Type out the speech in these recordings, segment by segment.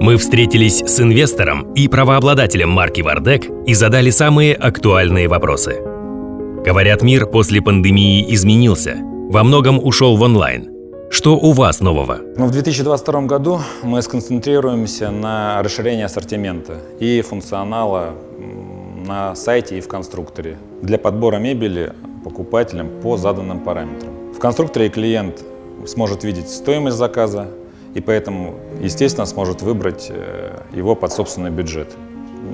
Мы встретились с инвестором и правообладателем марки «Вардек» и задали самые актуальные вопросы. Говорят, мир после пандемии изменился, во многом ушел в онлайн. Что у вас нового? Ну, в 2022 году мы сконцентрируемся на расширении ассортимента и функционала на сайте и в конструкторе для подбора мебели покупателям по заданным параметрам. В конструкторе клиент сможет видеть стоимость заказа и поэтому, естественно, сможет выбрать э, его под собственный бюджет.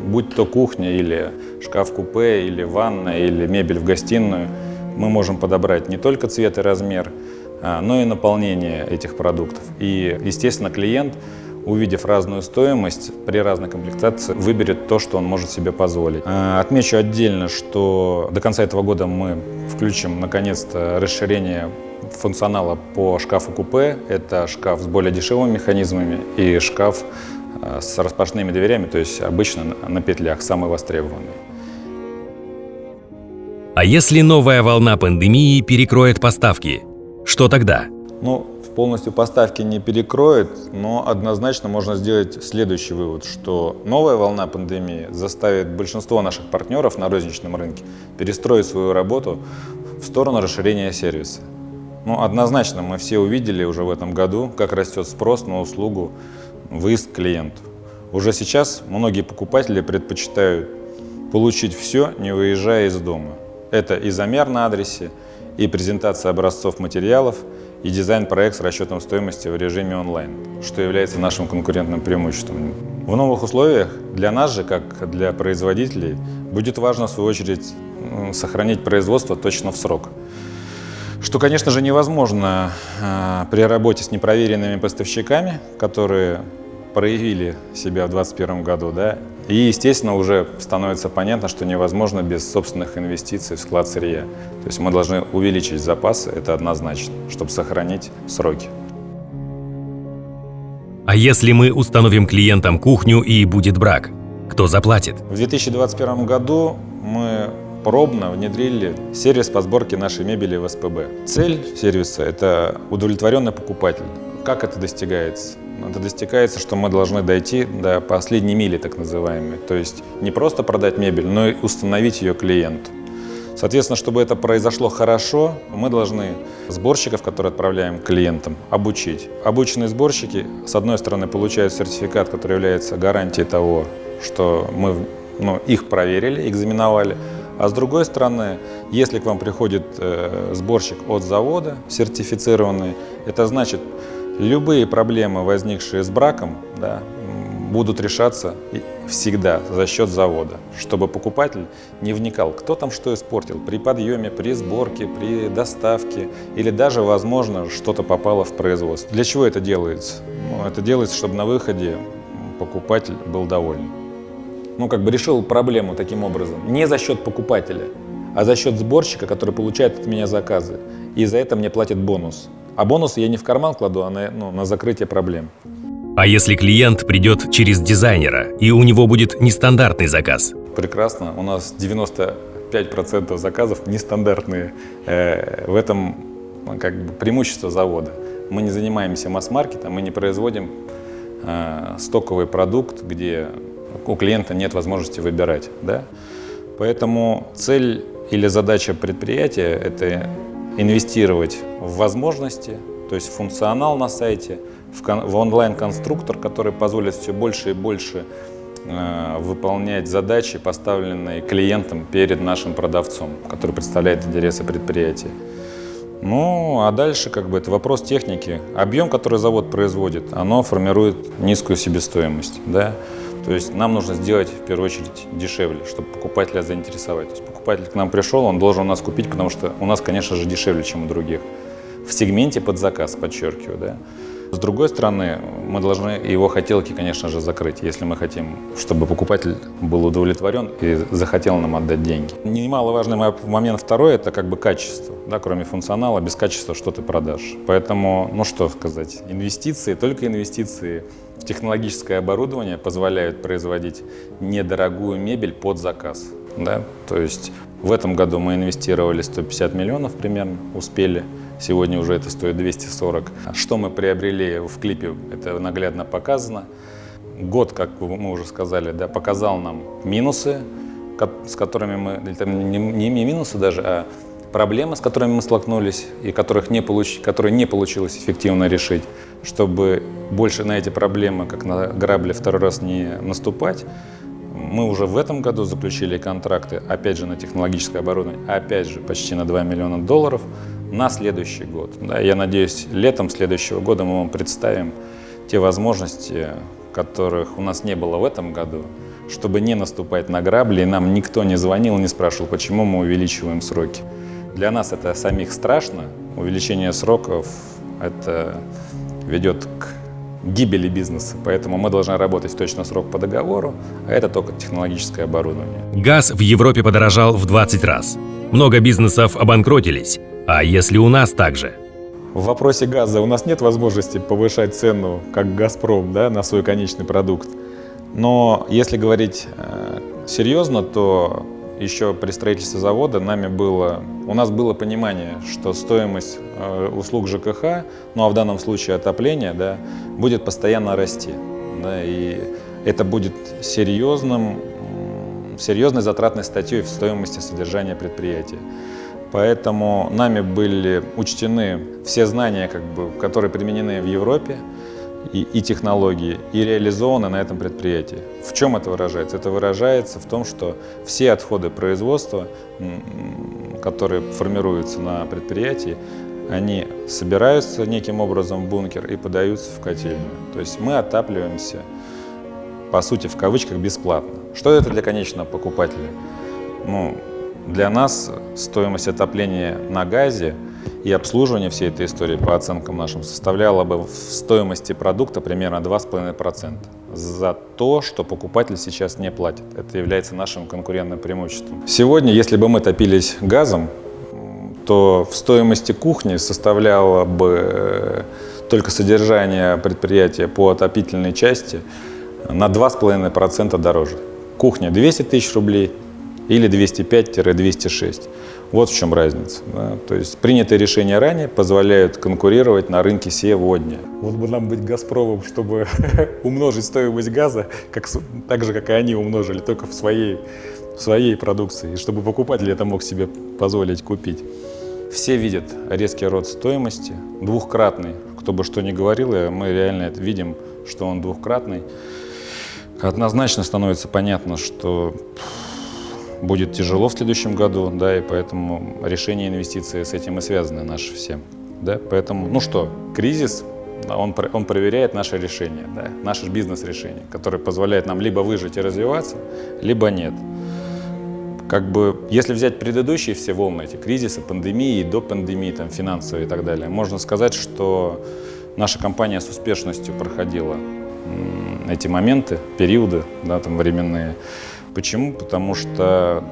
Будь то кухня или шкаф-купе, или ванна, или мебель в гостиную, мы можем подобрать не только цвет и размер, а, но и наполнение этих продуктов. И, естественно, клиент увидев разную стоимость, при разной комплектации выберет то, что он может себе позволить. А, отмечу отдельно, что до конца этого года мы включим, наконец-то, расширение функционала по шкафу-купе. Это шкаф с более дешевыми механизмами и шкаф а, с распашными дверями, то есть обычно на петлях, самый востребованный. А если новая волна пандемии перекроет поставки, что тогда? Ну, полностью поставки не перекроет, но однозначно можно сделать следующий вывод, что новая волна пандемии заставит большинство наших партнеров на розничном рынке перестроить свою работу в сторону расширения сервиса. Ну, однозначно мы все увидели уже в этом году, как растет спрос на услугу выезд к клиенту. Уже сейчас многие покупатели предпочитают получить все, не выезжая из дома. Это и замер на адресе, и презентация образцов материалов – и дизайн-проект с расчетом стоимости в режиме онлайн, что является нашим конкурентным преимуществом. В новых условиях для нас же, как для производителей, будет важно, в свою очередь, сохранить производство точно в срок. Что, конечно же, невозможно э, при работе с непроверенными поставщиками, которые проявили себя в 2021 году, да, и, естественно, уже становится понятно, что невозможно без собственных инвестиций в склад сырья. То есть мы должны увеличить запасы, это однозначно, чтобы сохранить сроки. А если мы установим клиентам кухню и будет брак, кто заплатит? В 2021 году мы пробно внедрили сервис по сборке нашей мебели в СПБ. Цель сервиса – это удовлетворенный покупатель. Как это достигается? Это достигается, что мы должны дойти до последней мили, так называемой. То есть не просто продать мебель, но и установить ее клиенту. Соответственно, чтобы это произошло хорошо, мы должны сборщиков, которые отправляем клиентам, обучить. Обученные сборщики, с одной стороны, получают сертификат, который является гарантией того, что мы ну, их проверили, экзаменовали, а с другой стороны, если к вам приходит э, сборщик от завода, сертифицированный, это значит, Любые проблемы, возникшие с браком, да, будут решаться всегда за счет завода, чтобы покупатель не вникал, кто там что испортил при подъеме, при сборке, при доставке или даже, возможно, что-то попало в производство. Для чего это делается? Ну, это делается, чтобы на выходе покупатель был доволен. Ну, как бы решил проблему таким образом. Не за счет покупателя, а за счет сборщика, который получает от меня заказы. И за это мне платит бонус. А бонусы я не в карман кладу, а на, ну, на закрытие проблем. А если клиент придет через дизайнера, и у него будет нестандартный заказ? Прекрасно. У нас 95% заказов нестандартные. Э, в этом ну, как бы преимущество завода. Мы не занимаемся масс-маркетом, мы не производим э, стоковый продукт, где у клиента нет возможности выбирать. Да? Поэтому цель или задача предприятия – это инвестировать в возможности, то есть функционал на сайте, в, онлайн-конструктор, который позволит все больше и больше э, выполнять задачи, поставленные клиентом перед нашим продавцом, который представляет интересы предприятия. Ну, а дальше как бы это вопрос техники. Объем, который завод производит, оно формирует низкую себестоимость. Да? То есть нам нужно сделать в первую очередь дешевле, чтобы покупателя заинтересовать. То есть покупатель к нам пришел, он должен у нас купить, потому что у нас, конечно же, дешевле, чем у других. В сегменте под заказ, подчеркиваю, да. С другой стороны, мы должны его хотелки, конечно же, закрыть, если мы хотим, чтобы покупатель был удовлетворен и захотел нам отдать деньги. Немаловажный момент второй – это как бы качество. Да, кроме функционала, без качества что ты продашь. Поэтому, ну что сказать, инвестиции, только инвестиции технологическое оборудование позволяют производить недорогую мебель под заказ. Да? То есть в этом году мы инвестировали 150 миллионов примерно, успели. Сегодня уже это стоит 240. Что мы приобрели в клипе, это наглядно показано. год, как мы уже сказали, да, показал нам минусы, с которыми мы, не минусы даже, а проблемы, с которыми мы столкнулись и которых не получ, которые не получилось эффективно решить, чтобы больше на эти проблемы, как на грабли, второй раз не наступать, мы уже в этом году заключили контракты, опять же, на технологическое оборудование, опять же, почти на 2 миллиона долларов на следующий год. Да, я надеюсь, летом следующего года мы вам представим те возможности, которых у нас не было в этом году, чтобы не наступать на грабли, и нам никто не звонил, не спрашивал, почему мы увеличиваем сроки. Для нас это самих страшно, увеличение сроков это ведет к гибели бизнеса, поэтому мы должны работать точно срок по договору, а это только технологическое оборудование. Газ в Европе подорожал в 20 раз. Много бизнесов обанкротились. А если у нас так же? В вопросе газа у нас нет возможности повышать цену, как «Газпром», да, на свой конечный продукт. Но если говорить э, серьезно, то еще при строительстве завода нами было, у нас было понимание, что стоимость э, услуг ЖКХ, ну а в данном случае отопления, да, будет постоянно расти. Да, и это будет серьезным, серьезной затратной статьей в стоимости содержания предприятия. Поэтому нами были учтены все знания, как бы, которые применены в Европе, и, и технологии, и реализованы на этом предприятии. В чем это выражается? Это выражается в том, что все отходы производства, которые формируются на предприятии, они собираются неким образом в бункер и подаются в котельную. То есть мы отапливаемся, по сути, в кавычках, бесплатно. Что это для конечного покупателя? Ну, для нас стоимость отопления на газе и обслуживание всей этой истории, по оценкам нашим, составляло бы в стоимости продукта примерно 2,5% за то, что покупатель сейчас не платит. Это является нашим конкурентным преимуществом. Сегодня, если бы мы топились газом, то в стоимости кухни составляло бы э, только содержание предприятия по отопительной части на 2,5% дороже. Кухня 200 тысяч рублей, или 205-206. Вот в чем разница. Да? То есть принятые решения ранее позволяют конкурировать на рынке сегодня. Вот бы нам быть «Газпромом», чтобы умножить стоимость газа, как, так же, как и они умножили, только в своей, в своей продукции, и чтобы покупатель это мог себе позволить купить. Все видят резкий рост стоимости, двухкратный. Кто бы что ни говорил, мы реально это видим, что он двухкратный. Однозначно становится понятно, что будет тяжело в следующем году, да, и поэтому решение инвестиций с этим и связаны наши все. Да, поэтому, ну что, кризис, он, он проверяет наше решение, да, наше бизнес-решение, которое позволяет нам либо выжить и развиваться, либо нет. Как бы, если взять предыдущие все волны, эти кризисы, пандемии, до пандемии, там, финансовые и так далее, можно сказать, что наша компания с успешностью проходила эти моменты, периоды, да, там, временные. Почему? Потому что,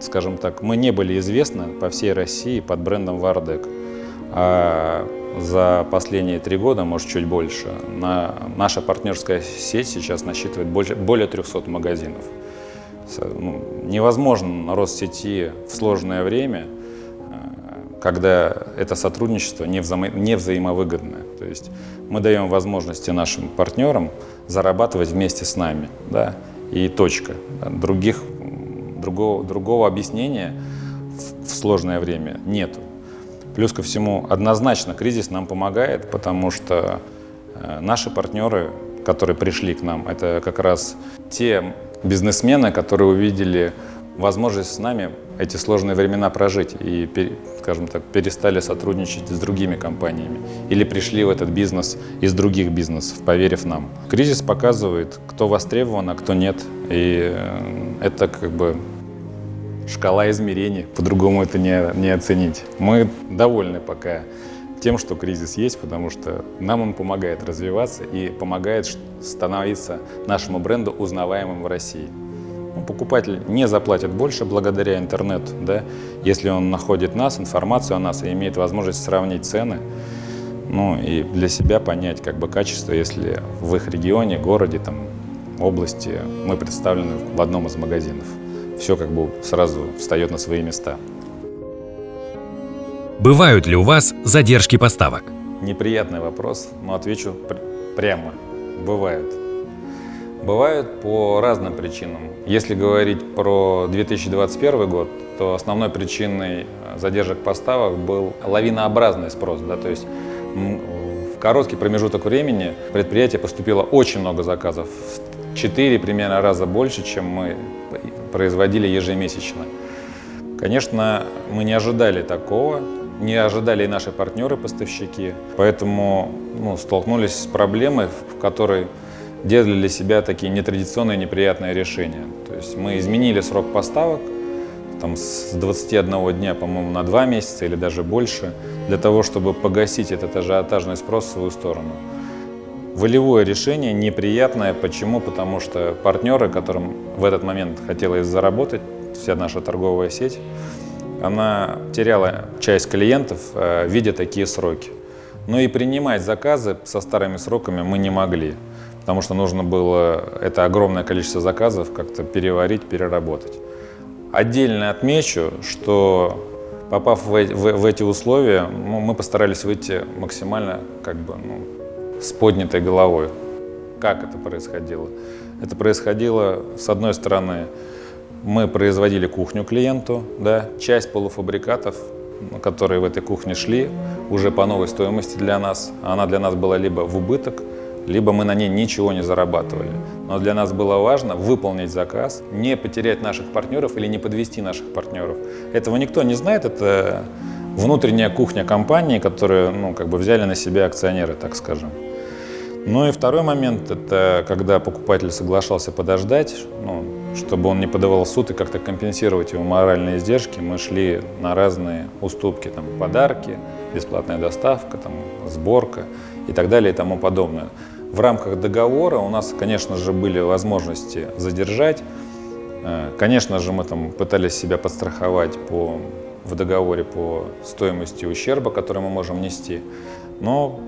скажем так, мы не были известны по всей России под брендом Вардек. А за последние три года, может, чуть больше, на, наша партнерская сеть сейчас насчитывает более, более 300 магазинов. Ну, невозможно рост сети в сложное время, э, когда это сотрудничество не, вза не взаимовыгодное. То есть мы даем возможности нашим партнерам зарабатывать вместе с нами. Да? И точка. Других, другого, другого объяснения в, в сложное время нету. Плюс ко всему, однозначно кризис нам помогает, потому что э, наши партнеры, которые пришли к нам, это как раз те бизнесмены, которые увидели возможность с нами эти сложные времена прожить и, скажем так, перестали сотрудничать с другими компаниями или пришли в этот бизнес из других бизнесов, поверив нам. Кризис показывает, кто востребован, а кто нет. И э, это как бы шкала измерений, по-другому это не, не оценить. Мы довольны пока тем, что кризис есть, потому что нам он помогает развиваться и помогает становиться нашему бренду узнаваемым в России покупатель не заплатит больше благодаря интернету, да, если он находит нас, информацию о нас и имеет возможность сравнить цены, ну и для себя понять как бы качество, если в их регионе, городе, там, области мы представлены в одном из магазинов. Все как бы сразу встает на свои места. Бывают ли у вас задержки поставок? Неприятный вопрос, но отвечу прямо. Бывает. Бывают по разным причинам. Если говорить про 2021 год, то основной причиной задержек поставок был лавинообразный спрос. Да, то есть в короткий промежуток времени предприятие поступило очень много заказов, в 4 примерно раза больше, чем мы производили ежемесячно. Конечно, мы не ожидали такого, не ожидали и наши партнеры-поставщики, поэтому ну, столкнулись с проблемой, в которой делали для себя такие нетрадиционные неприятные решения. То есть мы изменили срок поставок там, с 21 дня, по-моему, на 2 месяца или даже больше, для того, чтобы погасить этот ажиотажный спрос в свою сторону. Волевое решение неприятное. Почему? Потому что партнеры, которым в этот момент хотелось заработать, вся наша торговая сеть, она теряла часть клиентов, э, видя такие сроки. Но и принимать заказы со старыми сроками мы не могли, потому что нужно было это огромное количество заказов как-то переварить, переработать. Отдельно отмечу, что попав в, в, в эти условия, ну, мы постарались выйти максимально как бы, ну, с поднятой головой. Как это происходило? Это происходило, с одной стороны, мы производили кухню клиенту, да, часть полуфабрикатов, которые в этой кухне шли, уже по новой стоимости для нас. Она для нас была либо в убыток, либо мы на ней ничего не зарабатывали. Но для нас было важно выполнить заказ, не потерять наших партнеров или не подвести наших партнеров. Этого никто не знает, это внутренняя кухня компании, которую ну, как бы взяли на себя акционеры, так скажем. Ну и второй момент, это когда покупатель соглашался подождать, ну, чтобы он не подавал в суд и как-то компенсировать его моральные издержки, мы шли на разные уступки, там, подарки, бесплатная доставка, там, сборка и так далее и тому подобное. В рамках договора у нас, конечно же, были возможности задержать. Э, конечно же, мы там пытались себя подстраховать по, в договоре по стоимости ущерба, который мы можем нести. Но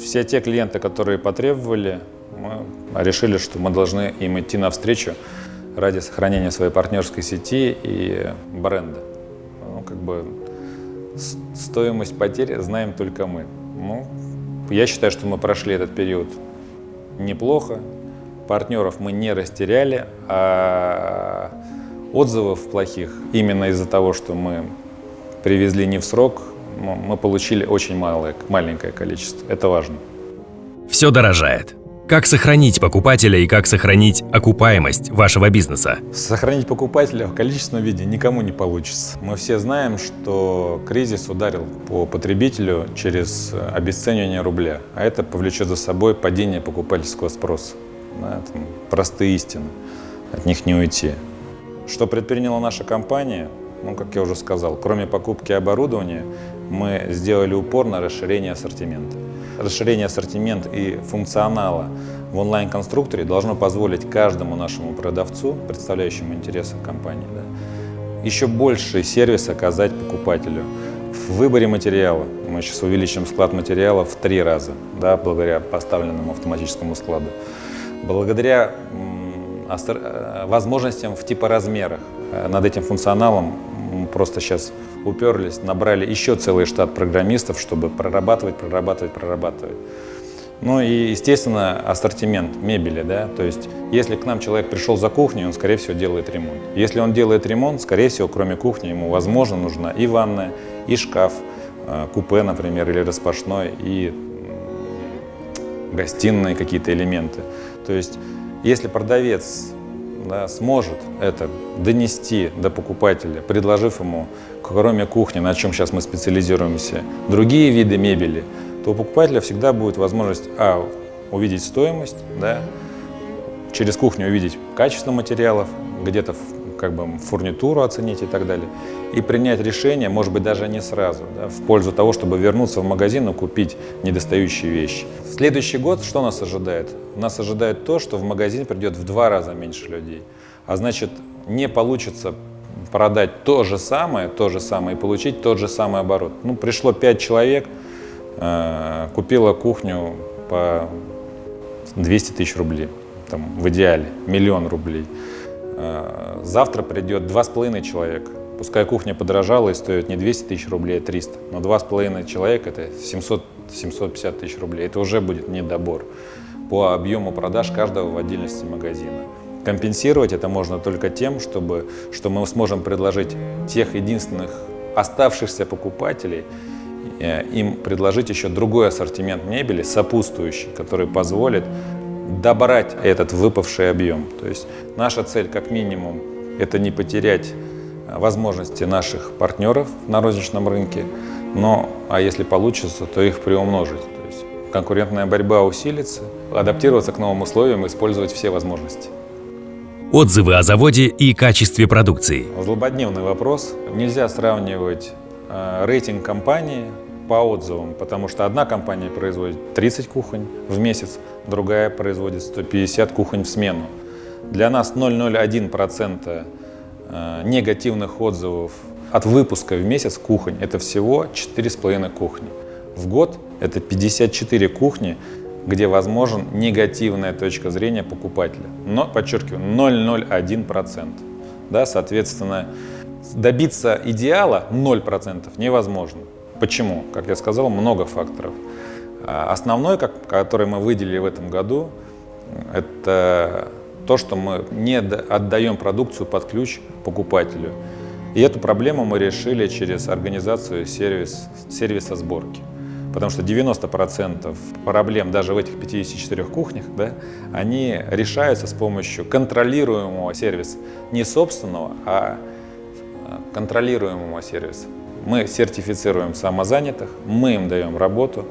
все те клиенты, которые потребовали, мы решили, что мы должны им идти навстречу ради сохранения своей партнерской сети и бренда. Ну, как бы стоимость потерь знаем только мы. Ну, я считаю, что мы прошли этот период неплохо. Партнеров мы не растеряли, а отзывов плохих именно из-за того, что мы привезли не в срок, мы получили очень малое, маленькое количество. Это важно. Все дорожает. Как сохранить покупателя и как сохранить окупаемость вашего бизнеса? Сохранить покупателя в количественном виде никому не получится. Мы все знаем, что кризис ударил по потребителю через обесценивание рубля, а это повлечет за собой падение покупательского спроса. Там простые истины, от них не уйти. Что предприняла наша компания? Ну, как я уже сказал, кроме покупки оборудования, мы сделали упор на расширение ассортимента. Расширение ассортимента и функционала в онлайн-конструкторе должно позволить каждому нашему продавцу, представляющему интересы компании, да, еще больший сервис оказать покупателю. В выборе материала мы сейчас увеличим склад материала в три раза, да, благодаря поставленному автоматическому складу. Благодаря э, возможностям в типоразмерах. Э, над этим функционалом просто сейчас уперлись, набрали еще целый штат программистов, чтобы прорабатывать, прорабатывать, прорабатывать. Ну и, естественно, ассортимент мебели, да, то есть если к нам человек пришел за кухней, он, скорее всего, делает ремонт. Если он делает ремонт, скорее всего, кроме кухни, ему, возможно, нужна и ванная, и шкаф, э, купе, например, или распашной, и гостиные какие-то элементы. То есть если продавец да, сможет это донести до покупателя, предложив ему, кроме кухни, на чем сейчас мы специализируемся, другие виды мебели, то у покупателя всегда будет возможность а, увидеть стоимость, да, через кухню увидеть качество материалов, где-то как бы фурнитуру оценить и так далее, и принять решение, может быть, даже не сразу, да, в пользу того, чтобы вернуться в магазин и купить недостающие вещи. В следующий год что нас ожидает? Нас ожидает то, что в магазин придет в два раза меньше людей, а значит, не получится продать то же самое, то же самое и получить тот же самый оборот. Ну, пришло пять человек, э, купила кухню по 200 тысяч рублей, там, в идеале, миллион рублей. Э, завтра придет два с половиной человека. Пускай кухня подорожала и стоит не 200 тысяч рублей, а 300, но два с половиной человека – это 700, 750 тысяч рублей. Это уже будет недобор. по объему продаж каждого в отдельности магазина. Компенсировать это можно только тем, чтобы, что мы сможем предложить тех единственных оставшихся покупателей, э, им предложить еще другой ассортимент мебели, сопутствующий, который позволит добрать этот выпавший объем. То есть наша цель как минимум это не потерять э, возможности наших партнеров на розничном рынке, но а если получится, то их приумножить. То есть конкурентная борьба усилится, адаптироваться к новым условиям, использовать все возможности. Отзывы о заводе и качестве продукции. Злободневный вопрос. Нельзя сравнивать э, рейтинг компании по отзывам, потому что одна компания производит 30 кухонь в месяц, другая производит 150 кухонь в смену. Для нас 0,01% э, негативных отзывов от выпуска в месяц кухонь – это всего 4,5 кухни. В год это 54 кухни, где возможен негативная точка зрения покупателя. Но, подчеркиваю, 0,01%. Да, соответственно, добиться идеала 0% невозможно. Почему? Как я сказал, много факторов. А, основной, который мы выделили в этом году, это то, что мы не отдаем продукцию под ключ покупателю. И эту проблему мы решили через организацию сервис, сервиса сборки. Потому что 90% проблем даже в этих 54 кухнях, да, они решаются с помощью контролируемого сервиса. Не собственного, а контролируемого сервиса. Мы сертифицируем самозанятых, мы им даем работу,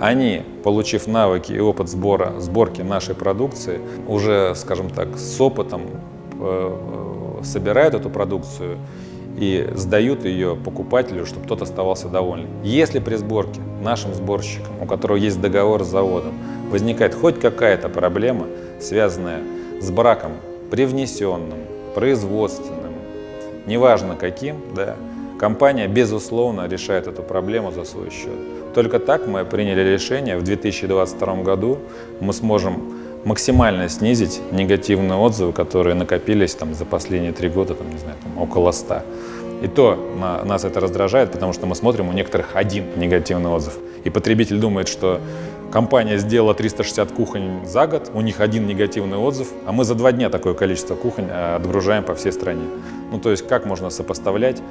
они, получив навыки и опыт сбора, сборки нашей продукции, уже, скажем так, с опытом э, э собирают эту продукцию и сдают ее покупателю, чтобы тот оставался доволен. Если при сборке нашим сборщикам, у которого есть договор с заводом, возникает хоть какая-то проблема, связанная с браком привнесенным, производственным, неважно каким, да, компания, безусловно, решает эту проблему за свой счет. Только так мы приняли решение, в 2022 году мы сможем максимально снизить негативные отзывы, которые накопились там, за последние три года, там, не знаю, там, около 100. И то на, нас это раздражает, потому что мы смотрим, у некоторых один негативный отзыв. И потребитель думает, что компания сделала 360 кухонь за год, у них один негативный отзыв, а мы за два дня такое количество кухонь э, отгружаем по всей стране. Ну, то есть как можно сопоставлять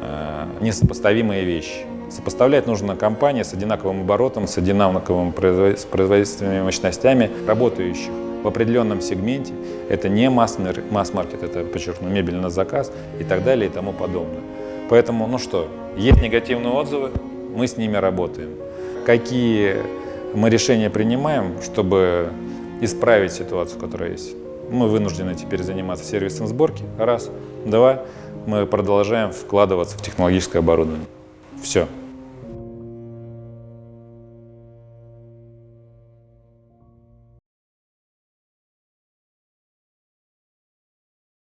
э, несопоставимые вещи? Сопоставлять нужно компании с одинаковым оборотом, с одинаковыми производственными мощностями, работающих в определенном сегменте. Это не масс-маркет, это, подчеркну, мебель на заказ и так далее и тому подобное. Поэтому, ну что, есть негативные отзывы, мы с ними работаем. Какие мы решения принимаем, чтобы исправить ситуацию, которая есть? Мы вынуждены теперь заниматься сервисом сборки, раз. Два, мы продолжаем вкладываться в технологическое оборудование. Все.